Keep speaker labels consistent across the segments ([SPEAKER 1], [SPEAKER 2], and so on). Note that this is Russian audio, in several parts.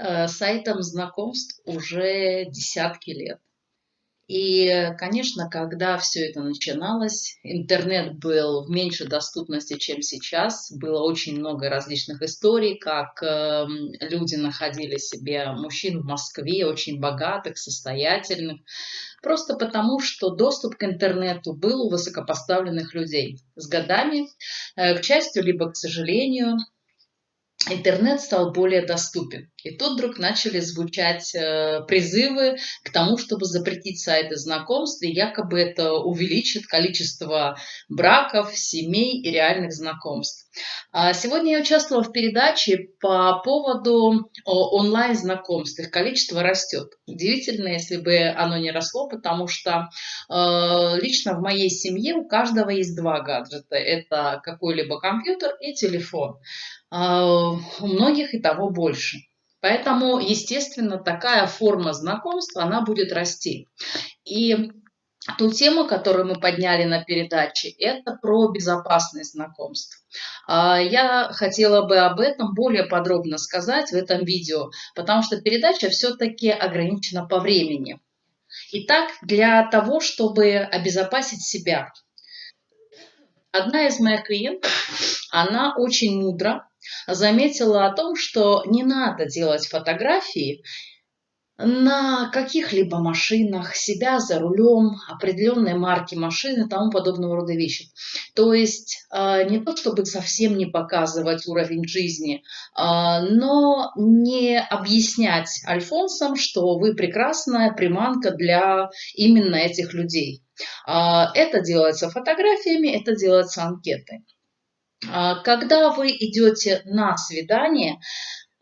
[SPEAKER 1] э, сайтам знакомств уже десятки лет. И, конечно, когда все это начиналось, интернет был в меньшей доступности, чем сейчас. Было очень много различных историй, как э, люди находили себе мужчин в Москве, очень богатых, состоятельных, просто потому, что доступ к интернету был у высокопоставленных людей. С годами, э, к счастью, либо к сожалению, интернет стал более доступен. И тут вдруг начали звучать э, призывы к тому, чтобы запретить сайты знакомств, и якобы это увеличит количество браков, семей и реальных знакомств. А сегодня я участвовала в передаче по поводу онлайн-знакомств. Их количество растет. Удивительно, если бы оно не росло, потому что э, лично в моей семье у каждого есть два гаджета. Это какой-либо компьютер и телефон. А, у многих и того больше. Поэтому, естественно, такая форма знакомства, она будет расти. И ту тему, которую мы подняли на передаче, это про безопасность знакомств. А, я хотела бы об этом более подробно сказать в этом видео, потому что передача все-таки ограничена по времени. Итак, для того, чтобы обезопасить себя, одна из моих клиентов, она очень мудро заметила о том, что не надо делать фотографии на каких-либо машинах, себя за рулем, определенной марки машины тому подобного рода вещи. То есть э, не то, чтобы совсем не показывать уровень жизни, э, но не объяснять альфонсам, что вы прекрасная приманка для именно этих людей. Э, это делается фотографиями, это делается анкетой. А, когда вы идете на свидание,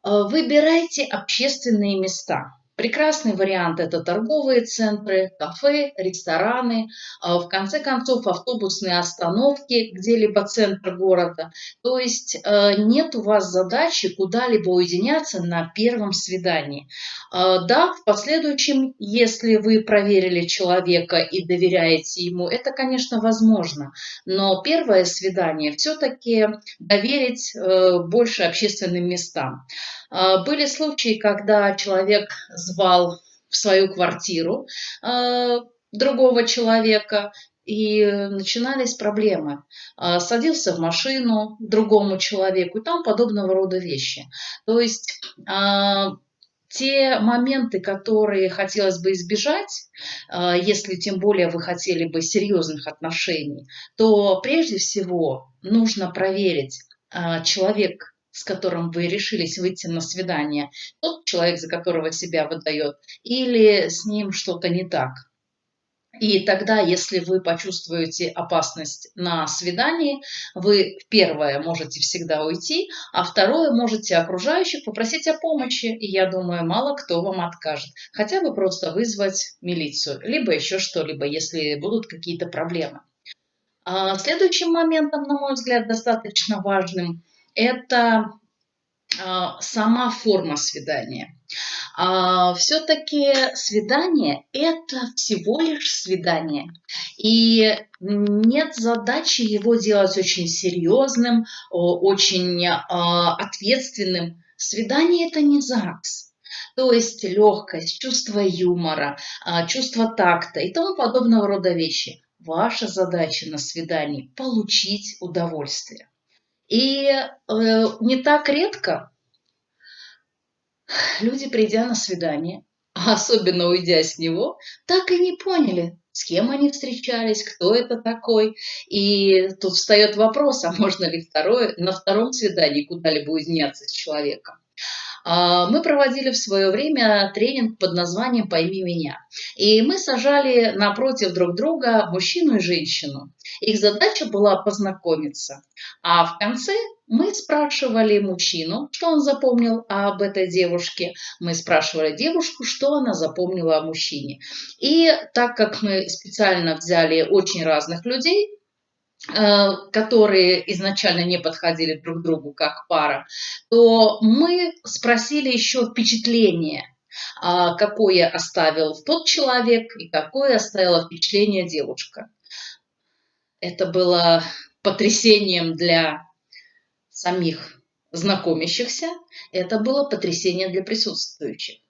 [SPEAKER 1] а, выбирайте общественные места. Прекрасный вариант – это торговые центры, кафе, рестораны, а, в конце концов автобусные остановки, где-либо центр города. То есть э, нет у вас задачи куда-либо уединяться на первом свидании. А, да, в последующем, если вы проверили человека и доверяете ему, это, конечно, возможно. Но первое свидание все-таки доверить э, больше общественным местам. А, были случаи, когда человек звал в свою квартиру а, другого человека, и начинались проблемы. А, садился в машину другому человеку и там подобного рода вещи. То есть те моменты, которые хотелось бы избежать, если тем более вы хотели бы серьезных отношений, то прежде всего нужно проверить, человек с которым вы решились выйти на свидание, тот человек, за которого себя выдает, или с ним что-то не так. И тогда, если вы почувствуете опасность на свидании, вы первое можете всегда уйти, а второе можете окружающих попросить о помощи. И я думаю, мало кто вам откажет. Хотя бы просто вызвать милицию, либо еще что-либо, если будут какие-то проблемы. А следующим моментом, на мой взгляд, достаточно важным – это а, сама форма свидания. А, Все-таки свидание – это всего лишь свидание. И нет задачи его делать очень серьезным, очень а, ответственным. Свидание – это не ЗАГС. То есть легкость, чувство юмора, чувство такта и тому подобного рода вещи. Ваша задача на свидании – получить удовольствие. И э, не так редко люди, придя на свидание, особенно уйдя с него, так и не поняли, с кем они встречались, кто это такой. И тут встает вопрос, а можно ли второе, на втором свидании куда-либо уединяться с человеком. А, мы проводили в свое время тренинг под названием «Пойми меня». И мы сажали напротив друг друга мужчину и женщину. Их задача была познакомиться. А в конце мы спрашивали мужчину, что он запомнил об этой девушке. Мы спрашивали девушку, что она запомнила о мужчине. И так как мы специально взяли очень разных людей, которые изначально не подходили друг другу как пара, то мы спросили еще впечатление, а, какое оставил тот человек и какое оставила впечатление девушка. Это было потрясением для самих знакомящихся, это было потрясение для присутствующих.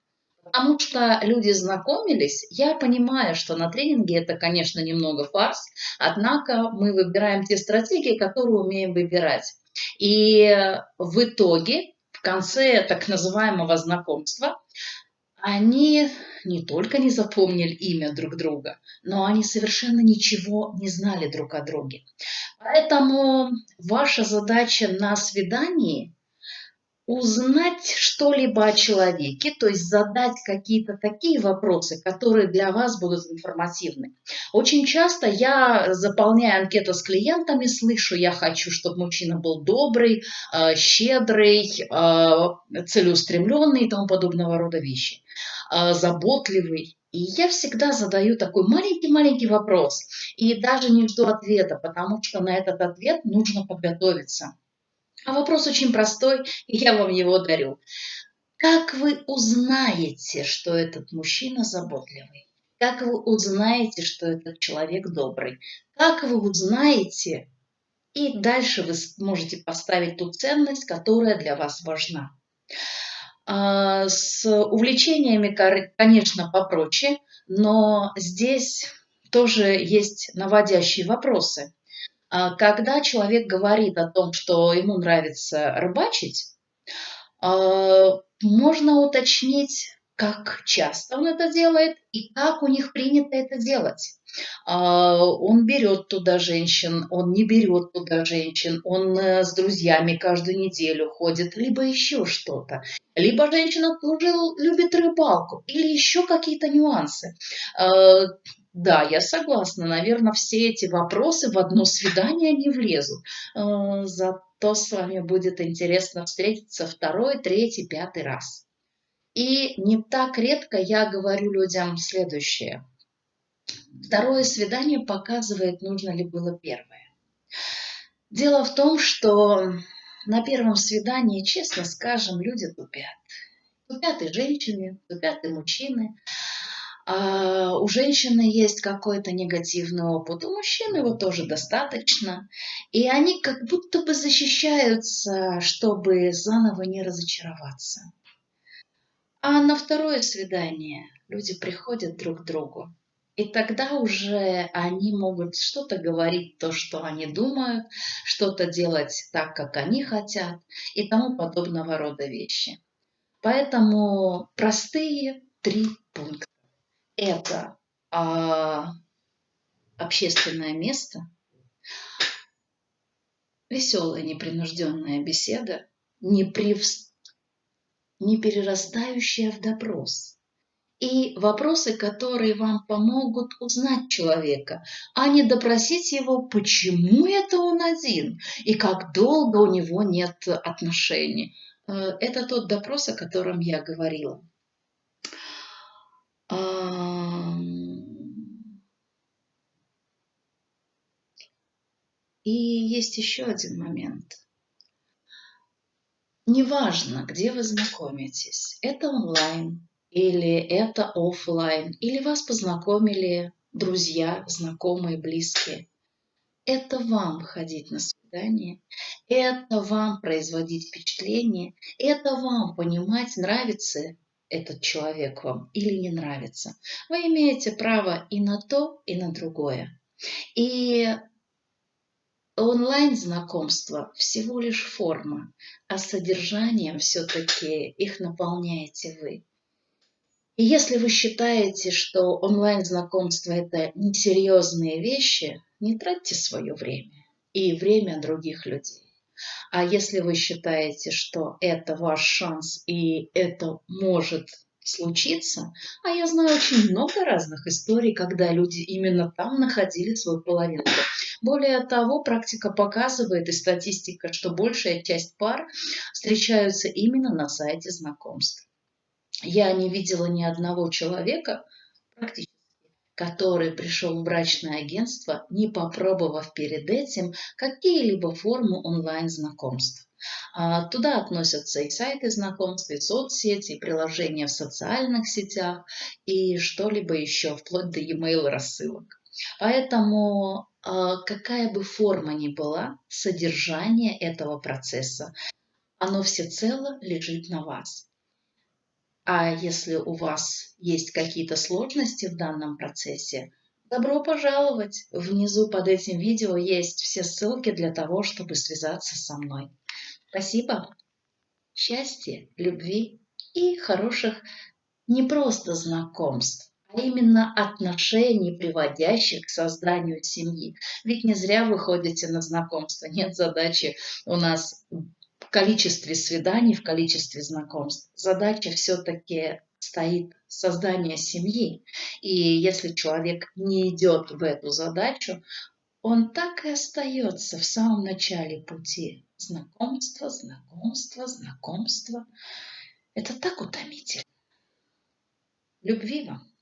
[SPEAKER 1] Потому что люди знакомились, я понимаю, что на тренинге это, конечно, немного фарс, однако мы выбираем те стратегии, которые умеем выбирать. И в итоге, в конце так называемого знакомства, они не только не запомнили имя друг друга, но они совершенно ничего не знали друг о друге. Поэтому ваша задача на свидании узнать что-либо о человеке, то есть задать какие-то такие вопросы, которые для вас будут информативны. Очень часто я, заполняя анкету с клиентами, слышу, я хочу, чтобы мужчина был добрый, э, щедрый, э, целеустремленный и тому подобного рода вещи, э, заботливый. И я всегда задаю такой маленький-маленький вопрос и даже не жду ответа, потому что на этот ответ нужно подготовиться. А вопрос очень простой, и я вам его дарю. Как вы узнаете, что этот мужчина заботливый? Как вы узнаете, что этот человек добрый? Как вы узнаете, и дальше вы можете поставить ту ценность, которая для вас важна. А, с увлечениями, конечно, попроще, но здесь тоже есть наводящие вопросы. А, когда человек говорит о том, что ему нравится рыбачить, а, можно уточнить, как часто он это делает и как у них принято это делать. А, он берет туда женщин, он не берет туда женщин, он э, с друзьями каждую неделю ходит, либо еще что-то. Либо женщина тоже любит рыбалку, или еще какие-то нюансы. Да, я согласна. Наверное, все эти вопросы в одно свидание не влезут. Э, зато с вами будет интересно встретиться второй, третий, пятый раз. И не так редко я говорю людям следующее. Второе свидание показывает, нужно ли было первое. Дело в том, что на первом свидании, честно скажем, люди тупят. Тупят и женщины, тупят и мужчины. А у женщины есть какой-то негативный опыт, у мужчин его тоже достаточно. И они как будто бы защищаются, чтобы заново не разочароваться. А на второе свидание люди приходят друг к другу. И тогда уже они могут что-то говорить, то, что они думают, что-то делать так, как они хотят и тому подобного рода вещи. Поэтому простые три пункта это а, общественное место, веселая непринужденная беседа, не, прив... не перерастающая в допрос. И вопросы, которые вам помогут узнать человека, а не допросить его, почему это он один и как долго у него нет отношений. Э, это тот допрос, о котором я говорила. И есть еще один момент. Неважно, где вы знакомитесь, это онлайн или это офлайн, или вас познакомили друзья, знакомые, близкие. Это вам ходить на свидание, это вам производить впечатление, это вам понимать, нравится этот человек вам или не нравится. Вы имеете право и на то, и на другое. И онлайн-знакомство всего лишь форма, а содержанием все-таки их наполняете вы. И если вы считаете, что онлайн-знакомство – это несерьезные вещи, не тратьте свое время и время других людей. А если вы считаете, что это ваш шанс и это может случиться, а я знаю очень много разных историй, когда люди именно там находили свою половинку. Более того, практика показывает и статистика, что большая часть пар встречаются именно на сайте знакомств. Я не видела ни одного человека, практически который пришел в брачное агентство, не попробовав перед этим какие-либо формы онлайн-знакомств. А, туда относятся и сайты знакомств, и соцсети, и приложения в социальных сетях, и что-либо еще, вплоть до e-mail рассылок. Поэтому а, какая бы форма ни была, содержание этого процесса оно всецело лежит на вас. А если у вас есть какие-то сложности в данном процессе, добро пожаловать! Внизу под этим видео есть все ссылки для того, чтобы связаться со мной. Спасибо! Счастья, любви и хороших не просто знакомств, а именно отношений, приводящих к созданию семьи. Ведь не зря вы ходите на знакомство. Нет задачи у нас в количестве свиданий, в количестве знакомств. Задача все-таки стоит создание семьи. И если человек не идет в эту задачу, он так и остается в самом начале пути. Знакомство, знакомство, знакомство. Это так утомительно. Любви вам!